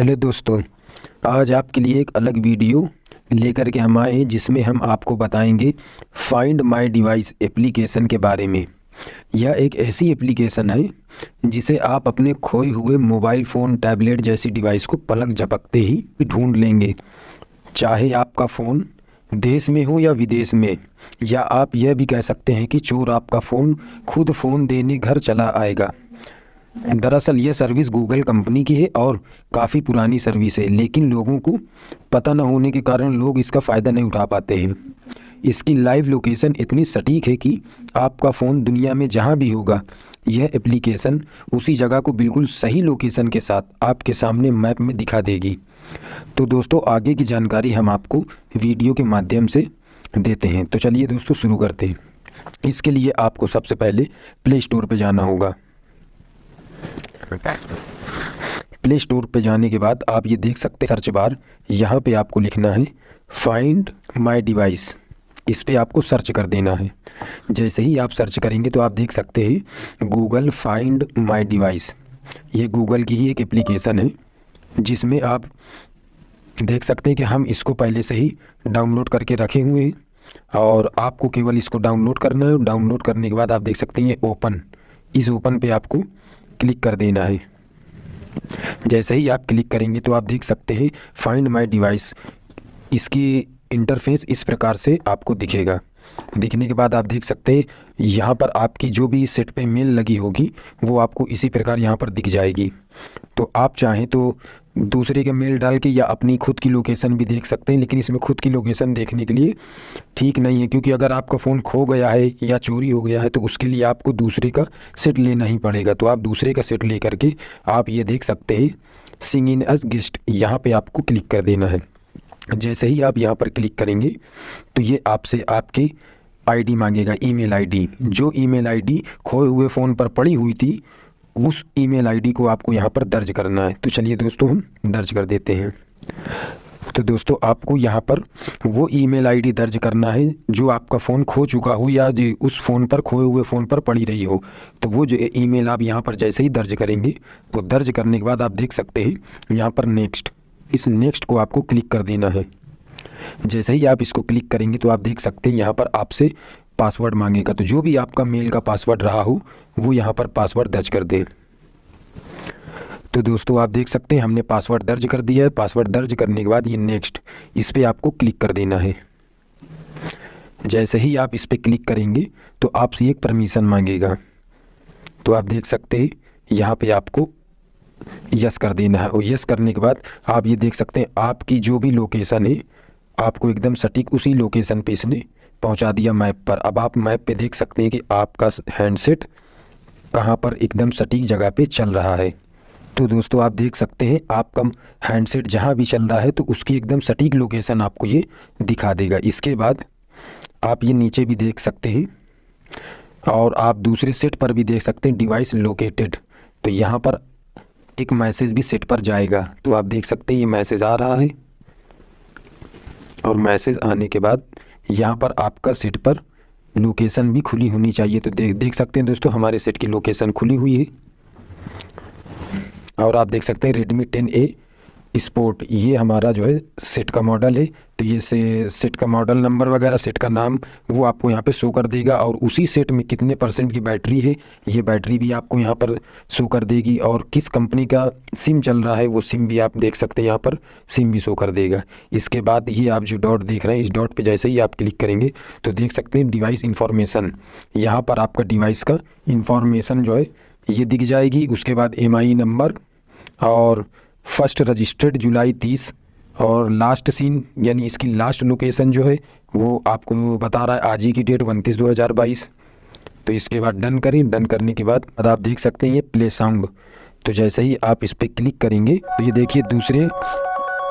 Hello दोस्तों, आज आपके लिए एक अलग वीडियो लेकर के हम आए हैं, जिसमें हम आपको बताएँगे फाइंड माय डिवाइस एप्लीकेशन के बारे में। यह एक ऐसी एप्लीकेशन है, जिसे आप अपने खोए हुए मोबाइल फ़ोन टैबलेट जैसी डिवाइस को पलक झपकते ही ढूंढ लेंगे। चाहे आपका फ़ोन देश में हो या विदेश में, या आप यह भी कह सकते हैं कि चोर आपका फ़ोन खुद फ़ोन देने घर चला आएगा। दरअसल यह सर्विस गूगल कंपनी की है और काफ़ी पुरानी सर्विस है, लेकिन लोगों को पता न होने के कारण लोग इसका फ़ायदा नहीं उठा पाते हैं। इसकी लाइव लोकेशन इतनी सटीक है कि आपका फ़ोन दुनिया में जहाँ भी होगा, यह एप्लीकेशन उसी जगह को बिल्कुल सही लोकेशन के साथ आपके सामने मैप में दिखा देगी। तो दोस्तों, आगे की जानकारी हम आपको वीडियो के माध्यम से देते हैं। तो चलिए दोस्तों, शुरू करते हैं। इसके लिए आपको सबसे पहले प्ले स्टोर पर जाना होगा। प्ले स्टोर पे जाने के बाद आप ये देख सकते हैं सर्च बार यहाँ पे आपको लिखना है फाइंड माय डिवाइस इस पे आपको सर्च कर देना है। जैसे ही आप सर्च करेंगे तो आप देख सकते हैं गूगल फाइंड माय डिवाइस ये गूगल की ही एक एप्लीकेशन है, जिसमें आप देख सकते हैं कि हम इसको पहले से ही डाउनलोड करके रखे हुए हैं, और आपको केवल इसको डाउनलोड करना है डाउनलोड करने के बाद आप देख सकते हैं ये ओपन इस ओपन पे आपको क्लिक कर देना है। जैसे ही आप क्लिक करेंगे तो आप देख सकते हैं फाइंड माई डिवाइस इसकी इंटरफेस इस प्रकार से आपको दिखेगा। दिखने के बाद आप देख सकते हैं, यहाँ पर आपकी जो भी सेट पे मेल लगी होगी, वो आपको इसी प्रकार यहाँ पर दिख जाएगी। तो आप चाहें तो दूसरे के मेल डाल के या अपनी खुद की लोकेशन भी देख सकते हैं, लेकिन इसमें खुद की लोकेशन देखने के लिए ठीक नहीं है, क्योंकि अगर आपका फ़ोन खो गया है या चोरी हो गया है तो उसके लिए आपको दूसरे का सेट लेना ही पड़ेगा। तो आप दूसरे का सेट ले करके आप ये देख सकते हैं सिंग इन एज गेस्ट यहाँ पर आपको क्लिक कर देना है। जैसे ही आप यहाँ पर क्लिक करेंगे तो ये आपसे आपकी आईडी मांगेगा ईमेल आईडी जो ईमेल आईडी खोए हुए फ़ोन पर पड़ी हुई थी उस ईमेल आईडी को आपको यहाँ पर दर्ज करना है। तो चलिए दोस्तों, हम दर्ज कर देते हैं। तो दोस्तों, आपको यहाँ पर वो ईमेल आईडी दर्ज करना है जो आपका फ़ोन खो चुका हो या जो उस फ़ोन पर खोए हुए फ़ोन पर पड़ी रही हो। तो वो जो ईमेल आप यहाँ पर जैसे ही दर्ज करेंगे तो दर्ज करने के बाद आप देख सकते हैं, यहाँ पर नेक्स्ट। इस नेक्स्ट को आपको क्लिक कर देना है। जैसे ही आप इसको क्लिक करेंगे तो आप देख सकते हैं यहाँ पर आपसे पासवर्ड मांगेगा तो जो भी आपका मेल का पासवर्ड रहा हो, वो यहाँ पर पासवर्ड दर्ज कर दें। तो दोस्तों, आप देख सकते हैं, हमने पासवर्ड दर्ज कर दिया है। पासवर्ड दर्ज करने के बाद ये नेक्स्ट इस पर आपको क्लिक कर देना है। जैसे ही आप इस पर क्लिक करेंगे तो आपसे एक परमिशन मांगेगा। तो आप देख सकते हैं, यहाँ पे आपको यस कर देना है। और यस करने के बाद आप ये देख सकते हैं, आपकी जो भी लोकेशन है, आपको एकदम सटीक उसी लोकेशन पे इसने पहुँचा दिया मैप पर। अब आप मैप पे देख सकते हैं कि आपका हैंडसेट कहाँ पर एकदम सटीक जगह पे चल रहा है। तो दोस्तों, आप देख सकते हैं, आपका हैंडसेट जहाँ भी चल रहा है तो उसकी एकदम सटीक लोकेशन आपको ये दिखा देगा। इसके बाद आप ये नीचे भी देख सकते हैं, और आप दूसरे सेट पर भी देख सकते हैं, डिवाइस लोकेटेड। तो यहाँ पर एक मैसेज भी सेट पर जाएगा। तो आप देख सकते हैं, ये मैसेज आ रहा है, और मैसेज आने के बाद यहाँ पर आपका सेट पर लोकेशन भी खुली होनी चाहिए। तो देख देख सकते हैं दोस्तों, हमारे सेट की लोकेशन खुली हुई है। और आप देख सकते हैं रेडमी टेन ए स्पोर्ट, ये हमारा जो है सेट का मॉडल है। तो ये से, सेट का मॉडल नंबर वगैरह, सेट का नाम, वो आपको यहाँ पे शो कर देगा और उसी सेट में कितने परसेंट की बैटरी है, ये बैटरी भी आपको यहाँ पर शो कर देगी। और किस कंपनी का सिम चल रहा है, वो सिम भी आप देख सकते हैं यहाँ पर सिम भी शो कर देगा। इसके बाद ये आप जो डॉट देख रहे हैं, इस डॉट पर जैसे ही आप क्लिक करेंगे तो देख सकते हैं डिवाइस इन्फॉर्मेशन यहाँ पर आपका डिवाइस का इन्फॉर्मेशन जो है, ये दिख जाएगी। उसके बाद एमआई नंबर और फ़र्स्ट रजिस्टर्ड जुलाई तीस और लास्ट सीन, यानी इसकी लास्ट लोकेशन जो है, वो आपको बता रहा है आज ही की डेट उनतीस दो हज़ार बाईस। तो इसके बाद डन करें। डन करने के बाद अब आप देख सकते हैं ये प्ले साउंड। तो जैसे ही आप इस पर क्लिक करेंगे तो ये देखिए दूसरे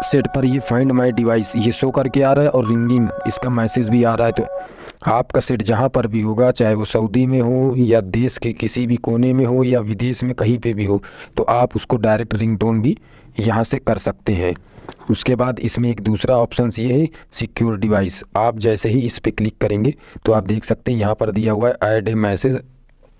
सेट पर ये फाइंड माई डिवाइस, ये शो करके आ रहा है और रिंगिंग, इसका मैसेज भी आ रहा है। तो आपका सेट जहाँ पर भी होगा, चाहे वो सऊदी में हो या देश के किसी भी कोने में हो या विदेश में कहीं पे भी हो तो आप उसको डायरेक्ट रिंगटोन भी यहाँ से कर सकते हैं। उसके बाद इसमें एक दूसरा ऑप्शन ये है सिक्योर डिवाइस आप जैसे ही इस पर क्लिक करेंगे तो आप देख सकते हैं यहाँ पर दिया हुआ है ऐड ए मैसेज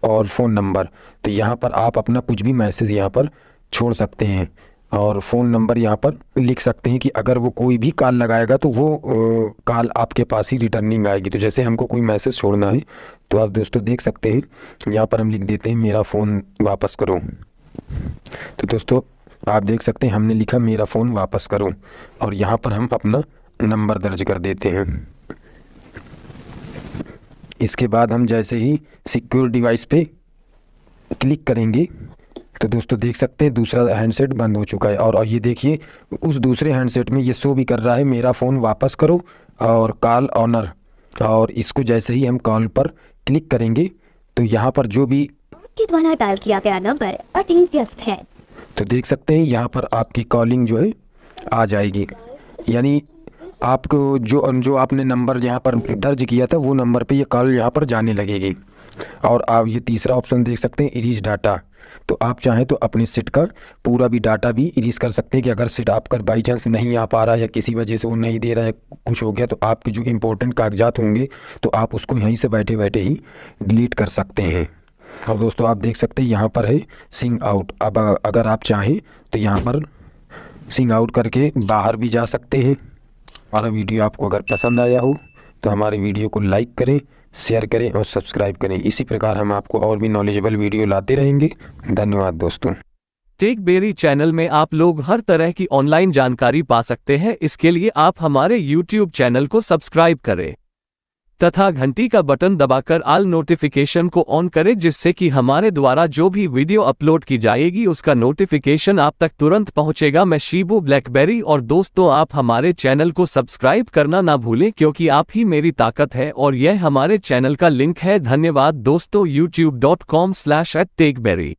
और फ़ोन नंबर तो यहाँ पर आप अपना कुछ भी मैसेज यहाँ पर छोड़ सकते हैं और फ़ोन नंबर यहाँ पर लिख सकते हैं कि अगर वो कोई भी कॉल लगाएगा तो वो कॉल आपके पास ही रिटर्निंग आएगी। तो जैसे हमको कोई मैसेज छोड़ना है तो आप दोस्तों देख सकते हैं। यहाँ पर हम लिख देते हैं, मेरा फ़ोन वापस करो। तो दोस्तों आप देख सकते हैं, हमने लिखा, मेरा फ़ोन वापस करो। और यहाँ पर हम अपना नंबर दर्ज कर देते हैं। इसके बाद हम जैसे ही सिक्योर डिवाइस पे क्लिक करेंगे तो दोस्तों देख सकते हैं, दूसरा हैंडसेट बंद हो चुका है। और ये देखिए, उस दूसरे हैंडसेट में ये शो भी कर रहा है, मेरा फ़ोन वापस करो और कॉल ऑनर और इसको जैसे ही हम कॉल पर क्लिक करेंगे तो यहाँ पर जो भी द्वारा डायल किया गया नंबर अति व्यस्त है। तो देख सकते हैं, यहाँ पर आपकी कॉलिंग जो है, आ जाएगी। यानी आपको जो जो आपने नंबर यहाँ पर दर्ज किया था, वो नंबर पे ये कॉल यहाँ पर जाने लगेगी। और आप ये तीसरा ऑप्शन देख सकते हैं इरीज डाटा तो आप चाहें तो अपने सिट का पूरा भी डाटा भी इरीज कर सकते हैं कि अगर सिट आपका बाई चांस नहीं आ पा रहा है या किसी वजह से वो नहीं दे रहा है, कुछ हो गया तो आपके जो इम्पोर्टेंट कागजात होंगे तो आप उसको यहीं से बैठे बैठे ही डिलीट कर सकते हैं। और दोस्तों, आप देख सकते हैं, यहाँ पर है सिंग आउट अब अगर आप चाहें तो यहाँ पर सिंग आउट करके बाहर भी जा सकते हैं। हमारा वीडियो आपको अगर पसंद आया हो तो हमारे वीडियो को लाइक करें शेयर करें और सब्सक्राइब करें। इसी प्रकार हम आपको और भी नॉलेजेबल वीडियो लाते रहेंगे। धन्यवाद दोस्तों। टेक बेरी चैनल में आप लोग हर तरह की ऑनलाइन जानकारी पा सकते हैं। इसके लिए आप हमारे यूट्यूब चैनल को सब्सक्राइब करें। तथा घंटी का बटन दबाकर आल नोटिफिकेशन को ऑन करें, जिससे कि हमारे द्वारा जो भी वीडियो अपलोड की जाएगी, उसका नोटिफिकेशन आप तक तुरंत पहुंचेगा। मैं शीबू ब्लैकबेरी और दोस्तों, आप हमारे चैनल को सब्सक्राइब करना ना भूलें, क्योंकि आप ही मेरी ताकत है और यह हमारे चैनल का लिंक है। धन्यवाद दोस्तों YouTube dot com slash at Techberry